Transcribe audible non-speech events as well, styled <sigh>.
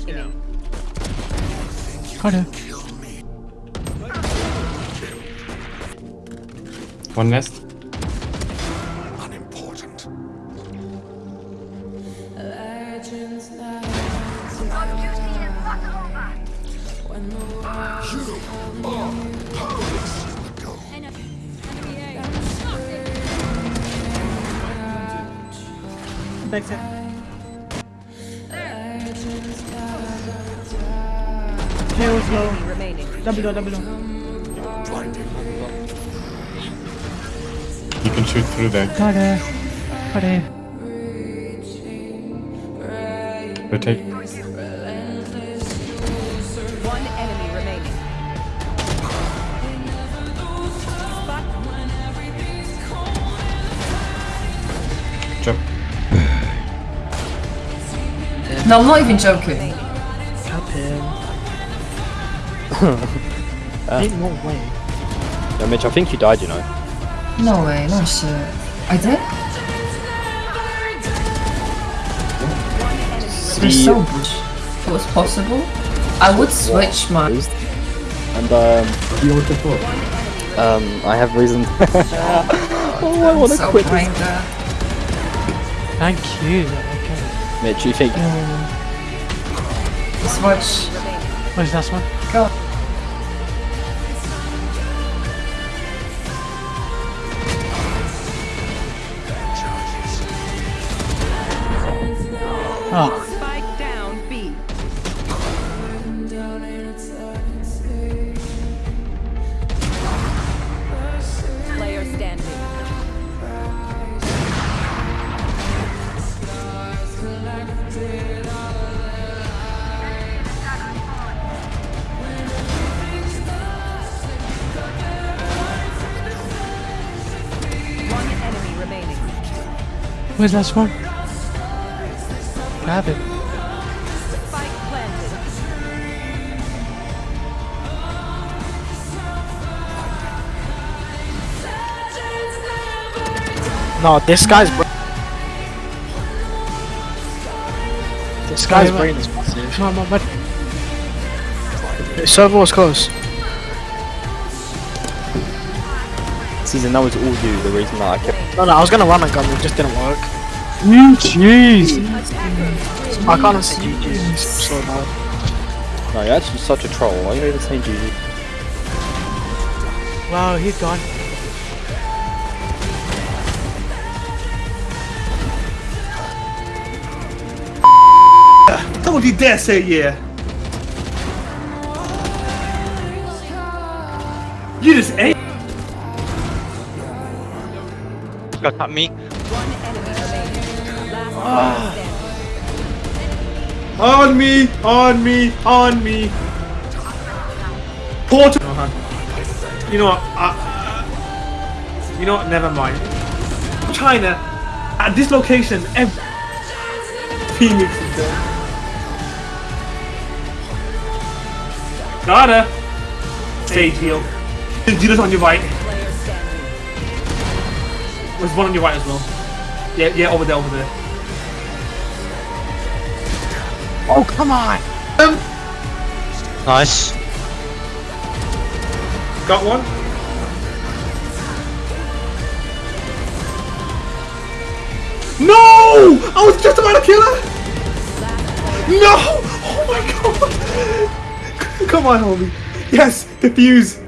Functioning. Got it. One nest. Unimportant. Backside. Tails low. Enemy remaining. Double door, double door. You can shoot through there. Got it. Got it. Rotate. One No, I'm not even joking. Cap him. Ain't no way. No, Mitch, I think you died, you know. No way, no shit. I did? You're so bush. If it was possible, I would switch my. And, um... Um, I have reason. <laughs> <laughs> oh, I want to so quit this. Thank you. Okay. Mitch, you think... Switch. Where's this one? Go. Oh, where's last one? Grab it. No, this guy's brain. This guy's brain is massive. Come on, on, server was close. Season, that was all you, the reason that I kept... No, no, I was gonna run a gun, it just didn't work. Jeez. I can't see you, GG. So bad. No, you're actually such a troll. Why are you even saying GG? Wow, he's gone. Don't you dare say yeah. You just ate. Got at me. One enemy. Last. On me, on me, on me. Portal. You know what? Uh, you know what? Never mind. China, at this location, every Phoenix is there. Gotta. Sage heal. Do this on your right. Player. There's one on your right as well. Yeah, yeah, over there, over there. Oh, come on! Um, nice. Got one. No! I was just about to kill her! No! Oh my god! <laughs> Come on, homie. Yes, defuse.